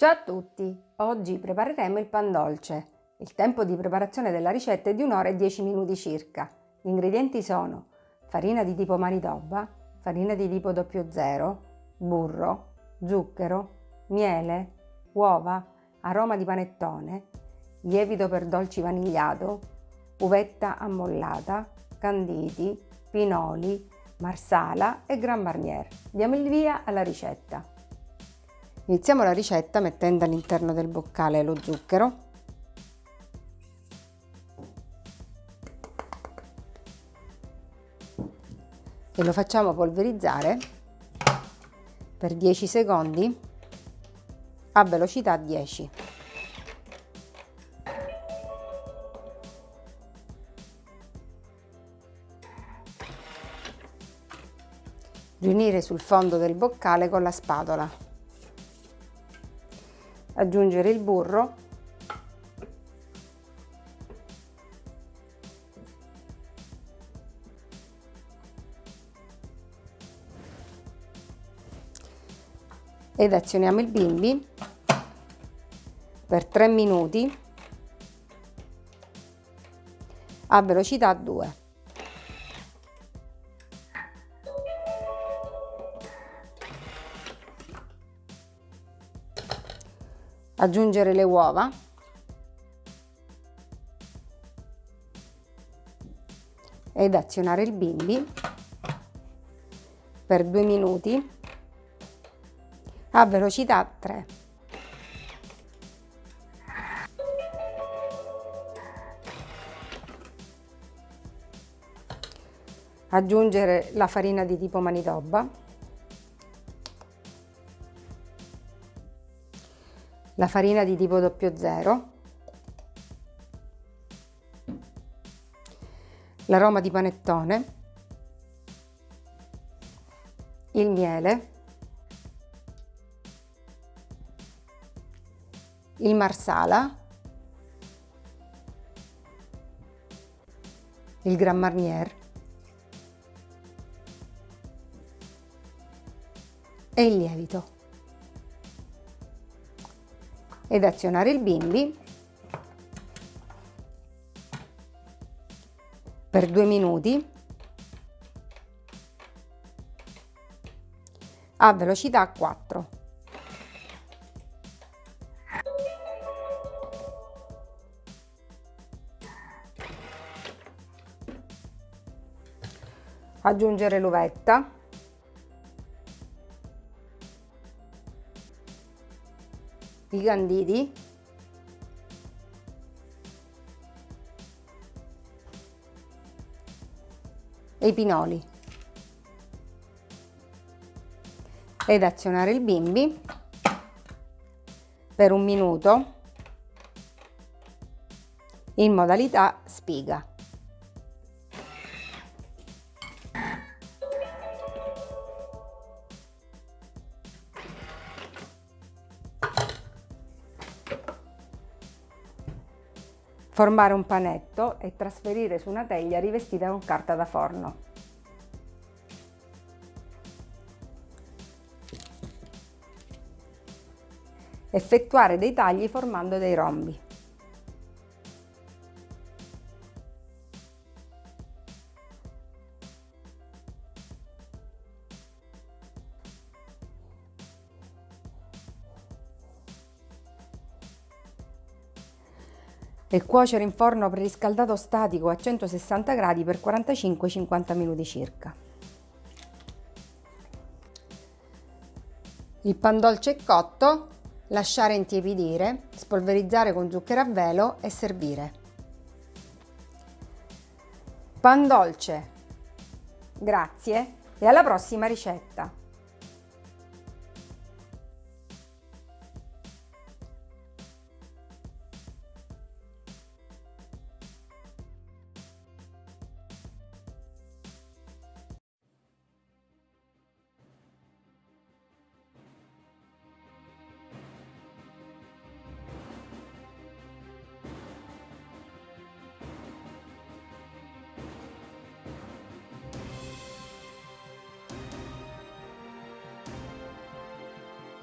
Ciao a tutti! Oggi prepareremo il pan dolce. Il tempo di preparazione della ricetta è di un'ora e 10 minuti circa. Gli ingredienti sono farina di tipo Manitoba, farina di tipo 00, burro, zucchero, miele, uova, aroma di panettone, lievito per dolci vanigliato, uvetta ammollata, canditi, pinoli, marsala e Gran Marnier. Diamo il via alla ricetta. Iniziamo la ricetta mettendo all'interno del boccale lo zucchero e lo facciamo polverizzare per 10 secondi a velocità 10. Riunire sul fondo del boccale con la spatola aggiungere il burro ed azioniamo il bimbi per 3 minuti a velocità 2. Aggiungere le uova. Ed azionare il bimbi. Per due minuti. A velocità 3. Aggiungere la farina di tipo Manitoba la farina di tipo 00, l'aroma di panettone, il miele, il marsala, il Gran Marnier. E il lievito ed azionare il bimbi per due minuti a velocità 4. Aggiungere l'uvetta i canditi e i pinoli. Ed azionare il bimbi. Per un minuto. In modalità spiga. Formare un panetto e trasferire su una teglia rivestita con carta da forno. Effettuare dei tagli formando dei rombi. E cuocere in forno preriscaldato statico a 160 gradi per 45-50 minuti circa. Il pan dolce è cotto, lasciare intiepidire, spolverizzare con zucchero a velo e servire. Pan dolce! Grazie e alla prossima ricetta!